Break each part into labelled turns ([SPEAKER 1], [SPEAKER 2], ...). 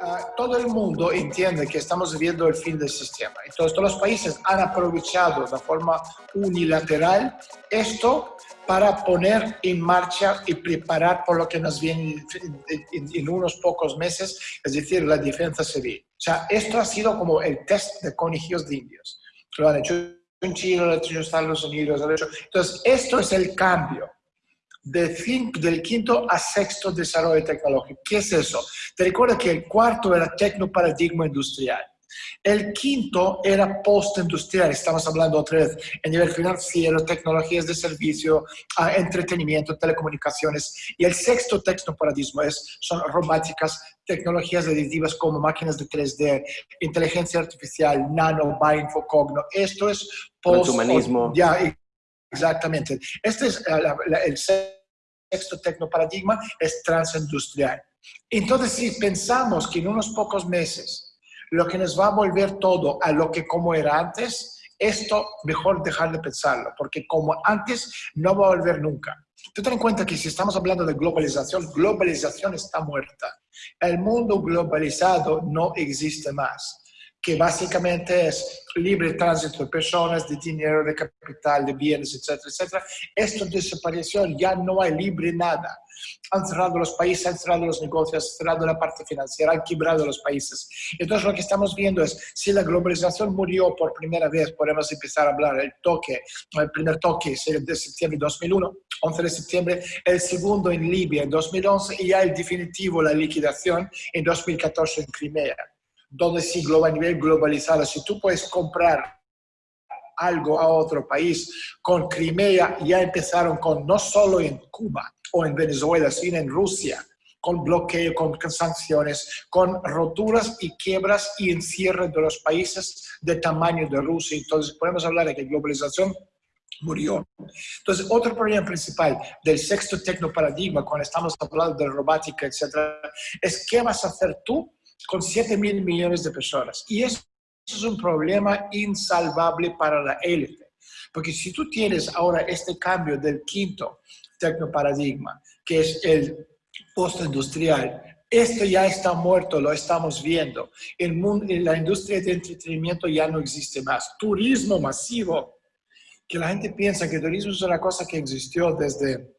[SPEAKER 1] Ah, todo el mundo entiende que estamos viviendo el fin del sistema. Entonces, todos los países han aprovechado de forma unilateral esto para poner en marcha y preparar por lo que nos viene en, unos pocos meses, es decir, la defensa civil. O sea, esto ha sido como el test de conejillos de indios. Lo han hecho en Chile, lo han hecho en Estados Unidos. Lo han hecho. Entonces, esto es el cambio del quinto a sexto desarrollo tecnológico. ¿Qué es eso? Te recuerdo que el cuarto era tecnoparadigma industrial. El quinto era postindustrial, estamos hablando otra vez a nivel financiero, tecnologías de servicio, ah, entretenimiento, telecomunicaciones. Y el sexto tecnoparadigma es, son robóticas, tecnologías aditivas como máquinas de 3D, inteligencia artificial, nano, bioinfocogno. Esto es
[SPEAKER 2] post... humanismo.
[SPEAKER 1] Ya, Exactamente. Este es el sexto tecnoparadigma, es transindustrial. Entonces, si pensamos que en unos pocos meses lo que nos va a volver todo a lo que como era antes, esto mejor dejar de pensarlo, porque como antes no va a volver nunca. Tú ten en cuenta que si estamos hablando de globalización, globalización está muerta. El mundo globalizado no existe más que básicamente es libre tránsito de personas, de dinero, de capital, de bienes, etcétera, etcétera. Esto desapareció, ya no hay libre nada. Han cerrado los países, han cerrado los negocios, han cerrado la parte financiera, han quebrado los países. Entonces lo que estamos viendo es, si la globalización murió por primera vez, podemos empezar a hablar del toque, el primer toque es el de septiembre de 2001, 11 de septiembre, el segundo en Libia en 2011 y ya el definitivo, la liquidación en 2014 en Crimea donde sí, a nivel globalizado, si tú puedes comprar algo a otro país, con Crimea ya empezaron con no solo en Cuba o en Venezuela, sino en Rusia, con bloqueo, con sanciones, con roturas y quiebras y encierre de los países de tamaño de Rusia. Entonces podemos hablar de que globalización murió. Entonces, otro problema principal del sexto tecnoparadigma, cuando estamos hablando de robótica, etcétera, es qué vas a hacer tú con 7 mil millones de personas. Y eso es un problema insalvable para la élite. Porque si tú tienes ahora este cambio del quinto tecnoparadigma, que es el postindustrial, esto ya está muerto, lo estamos viendo. El mundo, la industria de entretenimiento ya no existe más. Turismo masivo, que la gente piensa que el turismo es una cosa que existió desde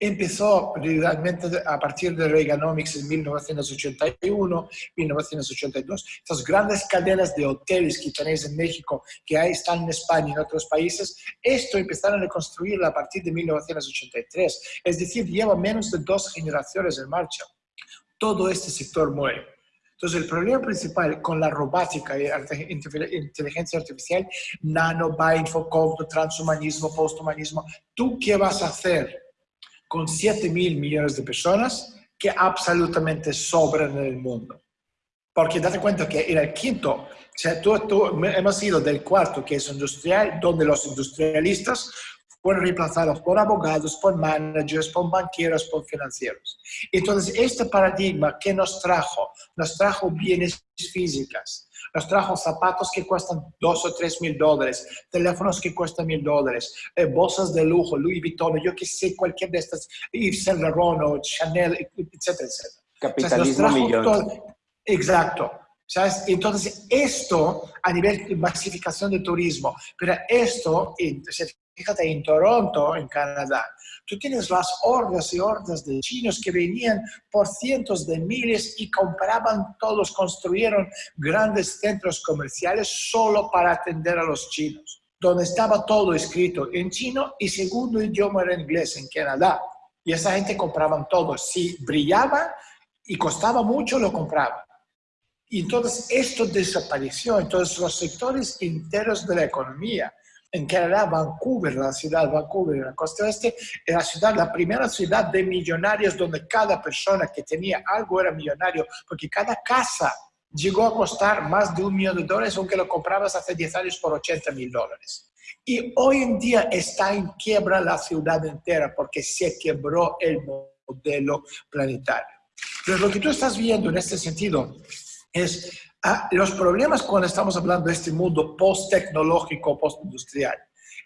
[SPEAKER 1] Empezó realmente a partir de Reaganomics en 1981, 1982. Estas grandes cadenas de hoteles que tenéis en México, que ahí están en España y en otros países, esto empezaron a construir a partir de 1983. Es decir, lleva menos de dos generaciones en marcha. Todo este sector muere. Entonces, el problema principal con la robótica y inteligencia artificial, nano, bioinfocogno, transhumanismo, posthumanismo, ¿tú qué vas a hacer? Con 7 mil millones de personas que absolutamente sobran en el mundo. Porque date cuenta que en el quinto, o sea, tú, hemos ido del cuarto, que es industrial, donde los industrialistas fueron reemplazados por abogados, por managers, por banqueros, por financieros. Entonces, este paradigma que nos trajo, nos trajo bienes físicas, nos trajo zapatos que cuestan dos o tres mil dólares, teléfonos que cuestan mil dólares, eh, bolsas de lujo, Louis Vuitton, yo que sé, cualquier de estas, Yves Saint Laurent o Chanel, etcétera, etcétera.
[SPEAKER 2] Capitalismo millón.
[SPEAKER 1] exacto. ¿Sabes? Entonces, esto a nivel de masificación de turismo, pero esto, fíjate, en Toronto, en Canadá, Tú tienes las hordas y hordas de chinos que venían por cientos de miles y compraban todos, construyeron grandes centros comerciales solo para atender a los chinos, donde estaba todo escrito en chino y segundo idioma era inglés en Canadá. Y esa gente compraban todo. Si brillaba y costaba mucho, lo compraban. Y entonces esto desapareció. Entonces los sectores enteros de la economía en Canadá, Vancouver, la ciudad de Vancouver, en la costa oeste, era la ciudad, la primera ciudad de millonarios donde cada persona que tenía algo era millonario, porque cada casa llegó a costar más de un millón de dólares, aunque lo comprabas hace 10 años por 80 mil dólares. Y hoy en día está en quiebra la ciudad entera porque se quebró el modelo planetario. Pero lo que tú estás viendo en este sentido es Ah, los problemas cuando estamos hablando de este mundo post-tecnológico, post-industrial,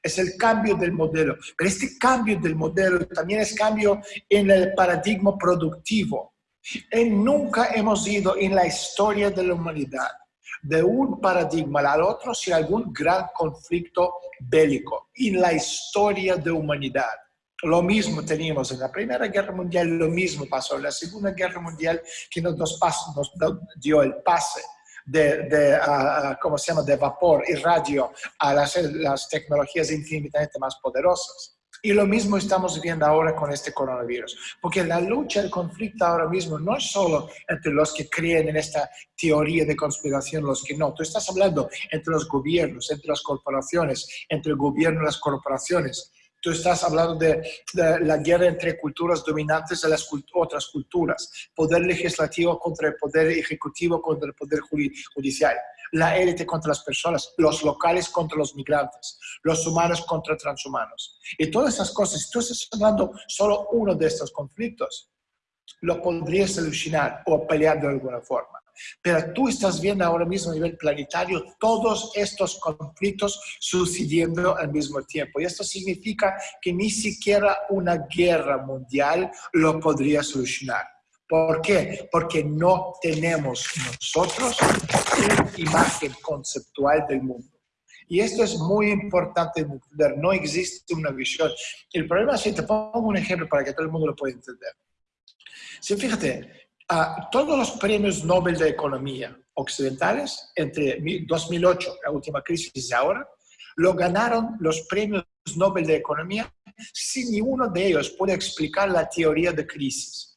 [SPEAKER 1] es el cambio del modelo. Pero este cambio del modelo también es cambio en el paradigma productivo. Y nunca hemos ido en la historia de la humanidad de un paradigma al otro sin algún gran conflicto bélico en la historia de humanidad. Lo mismo teníamos en la Primera Guerra Mundial, lo mismo pasó en la Segunda Guerra Mundial, que nos, nos dio el pase de, de ¿cómo se llama?, de vapor y radio a las, las tecnologías infinitamente más poderosas. Y lo mismo estamos viviendo ahora con este coronavirus, porque la lucha, el conflicto ahora mismo no es solo entre los que creen en esta teoría de conspiración, los que no. Tú estás hablando entre los gobiernos, entre las corporaciones, entre el gobierno y las corporaciones. Tú estás hablando de, la guerra entre culturas dominantes y las otras culturas, poder legislativo contra el poder ejecutivo, contra el poder judicial la élite contra las personas, los locales contra los migrantes, los humanos contra transhumanos. Y todas esas cosas, tú estás hablando solo uno de estos conflictos, lo podrías solucionar o pelear de alguna forma. Pero tú estás viendo ahora mismo a nivel planetario todos estos conflictos sucediendo al mismo tiempo. Y esto significa que ni siquiera una guerra mundial lo podría solucionar. ¿Por qué? Porque no tenemos nosotros una imagen conceptual del mundo. Y esto es muy importante entender, no existe una visión. El problema es que te pongo un ejemplo para que todo el mundo lo pueda entender. Si fíjate, todos los premios Nobel de Economía occidentales, entre 2008, la última crisis y ahora, lo ganaron los premios Nobel de Economía si ni uno de ellos puede explicar la teoría de crisis.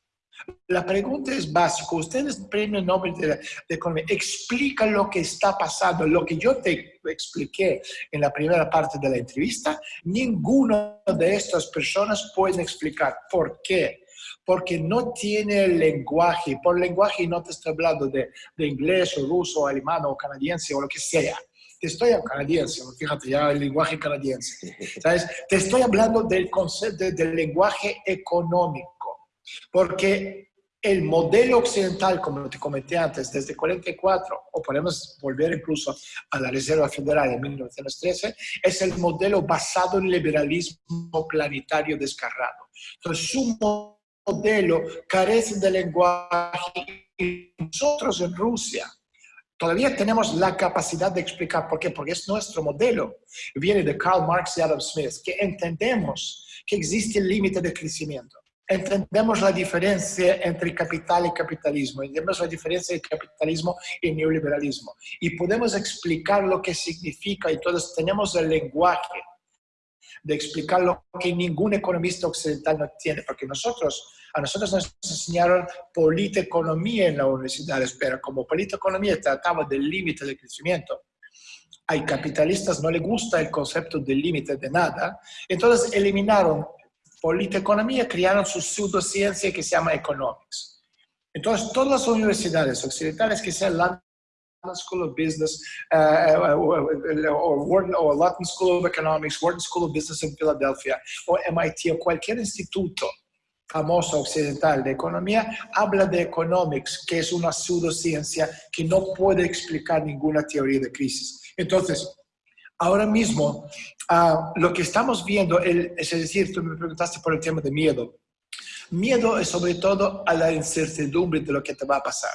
[SPEAKER 1] La pregunta es básica. Ustedes, Premio Nobel de, Economía, explica lo que está pasando. Lo que yo te expliqué en la primera parte de la entrevista, ninguna de estas personas puede explicar. ¿Por qué? Porque no tiene lenguaje. Por lenguaje no te estoy hablando de, inglés o ruso o alemán o canadiense o lo que sea te estoy hablando canadiense, fíjate ya el lenguaje canadiense, ¿sabes? Te estoy hablando del concepto del lenguaje económico. Porque el modelo occidental, como te comenté antes, desde 44, o podemos volver incluso a la Reserva Federal de 1913, es el modelo basado en liberalismo planetario descarrado. Entonces, su modelo carece de lenguaje y nosotros en Rusia todavía tenemos la capacidad de explicar. Por qué, porque es nuestro modelo. Viene de Karl Marx y Adam Smith, que entendemos que existe el límite de crecimiento. Entendemos la diferencia entre capital y capitalismo, entendemos la diferencia entre capitalismo y neoliberalismo. Y podemos explicar lo que significa y todos tenemos el lenguaje de explicar lo que ningún economista occidental no tiene, porque nosotros, a nosotros nos enseñaron politeconomía en la universidad, pero como politeconomía trataba del límite de crecimiento, hay capitalistas no les gusta el concepto del límite de nada, entonces eliminaron politeconomía crearon su pseudociencia que se llama economics. Entonces, todas las universidades occidentales que sean London School of Business uh, o, London School of Economics, Wharton School of Business en Filadelfia, o MIT, o cualquier instituto famoso occidental de economía, habla de economics, que es una pseudociencia que no puede explicar ninguna teoría de crisis. Entonces, ahora mismo Ah, lo que estamos viendo, es decir, tú me preguntaste por el tema de miedo. Miedo es sobre todo a la incertidumbre de lo que te va a pasar.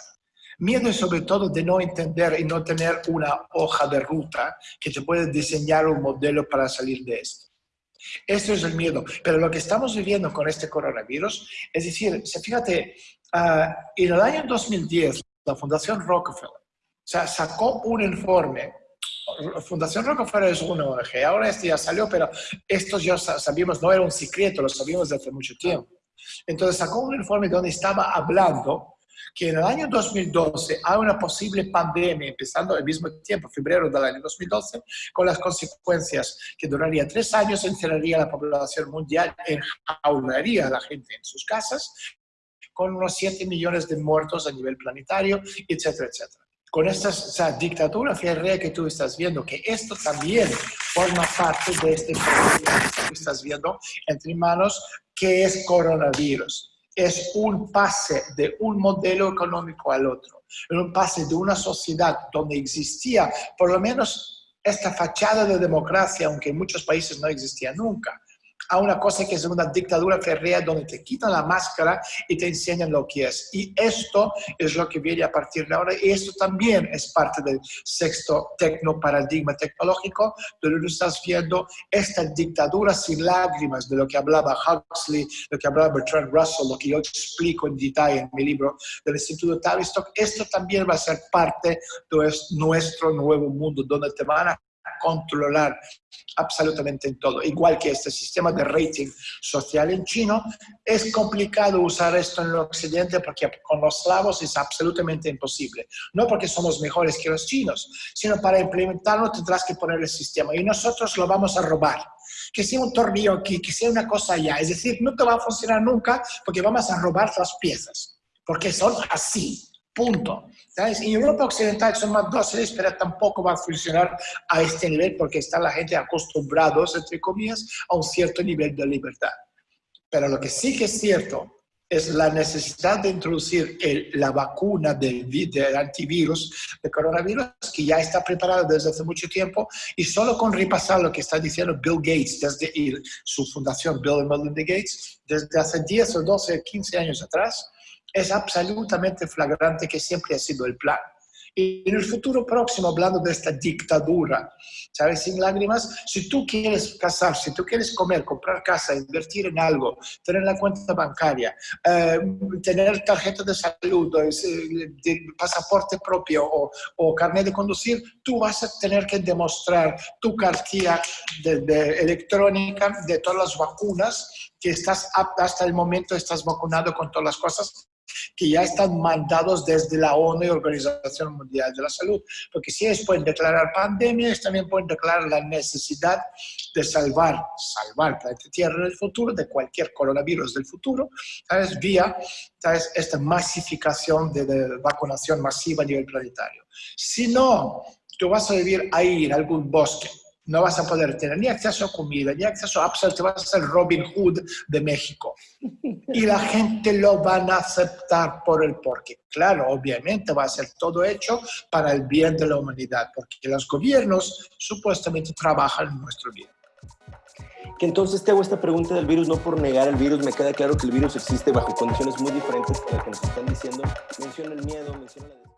[SPEAKER 1] Miedo es sobre todo de no entender y no tener una hoja de ruta que te puede diseñar un modelo para salir de esto. Eso es el miedo. Pero lo que estamos viviendo con este coronavirus, es decir, fíjate, uh, en el año 2010, la Fundación Rockefeller sacó un informe Fundación Rockefeller es una ONG, ahora este ya salió, pero estos ya sabíamos, no era un secreto, lo sabíamos desde hace mucho tiempo. Entonces sacó un informe donde estaba hablando que en el año 2012 hay una posible pandemia, empezando al mismo tiempo, febrero del año 2012, con las consecuencias que duraría tres años, encerraría a la población mundial, enjaularía a la gente en sus casas, con unos 7 millones de muertos a nivel planetario, etcétera, etcétera con esta o dictadura férrea que tú estás viendo, que esto también forma parte de este problema que tú estás viendo entre manos, que es coronavirus. Es un pase de un modelo económico al otro, un pase de una sociedad donde existía por lo menos esta fachada de democracia, aunque en muchos países no existía nunca, a una cosa que es una dictadura férrea donde te quitan la máscara y te enseñan lo que es. Y esto es lo que viene a partir de ahora y esto también es parte del sexto tecnoparadigma tecnológico, donde estás viendo esta dictadura sin lágrimas de lo que hablaba Huxley, lo que hablaba Bertrand Russell, lo que yo explico en detalle en mi libro del Instituto Tavistock. Esto también va a ser parte de nuestro nuevo mundo, donde te van a controlar absolutamente en todo. Igual que este sistema de rating social en chino, es complicado usar esto en el occidente porque con los slavos es absolutamente imposible. No porque somos mejores que los chinos, sino para implementarlo tendrás que poner el sistema y nosotros lo vamos a robar. Que sea un tornillo aquí, que sea una cosa allá. Es decir, te va a funcionar nunca porque vamos a robar las piezas. Porque son así. Punto. ¿Sabes? En Europa Occidental son más dóciles, pero tampoco va a funcionar a este nivel porque está la gente acostumbrados, entre comillas, a un cierto nivel de libertad. Pero lo que sí que es cierto es la necesidad de introducir la vacuna del, del, antivirus, de coronavirus, que ya está preparada desde hace mucho tiempo, y solo con repasar lo que está diciendo Bill Gates, desde su fundación Bill y Melinda Gates, desde hace 10 o 12, 15 años atrás, es absolutamente flagrante que siempre ha sido el plan. Y en el futuro próximo, hablando de esta dictadura, ¿sabes? Sin lágrimas, si tú quieres casar, si tú quieres comer, comprar casa, invertir en algo, tener la cuenta bancaria, eh, tener tarjeta de salud, de pasaporte propio o, o, carnet de conducir, tú vas a tener que demostrar tu cartilla de, electrónica de todas las vacunas que estás hasta el momento estás vacunado con todas las cosas que ya están mandados desde la ONU y Organización Mundial de la Salud. Porque si ellos pueden declarar pandemias, también pueden declarar la necesidad de salvar, salvar planeta Tierra en el futuro, de cualquier coronavirus del futuro, ¿sabes? Vía ¿sabes? esta masificación de, de vacunación masiva a nivel planetario. Si no, tú vas a vivir ahí en algún bosque, no vas a poder tener ni acceso a comida, ni acceso a Upsell, te vas a ser Robin Hood de México. Y la gente lo van a aceptar por el porqué. Claro, obviamente va a ser todo hecho para el bien de la humanidad, porque los gobiernos supuestamente trabajan en nuestro bien.
[SPEAKER 2] Que entonces te hago esta pregunta del virus, no por negar el virus, me queda claro que el virus existe bajo condiciones muy diferentes a las que nos están diciendo. Menciona el miedo, menciona la...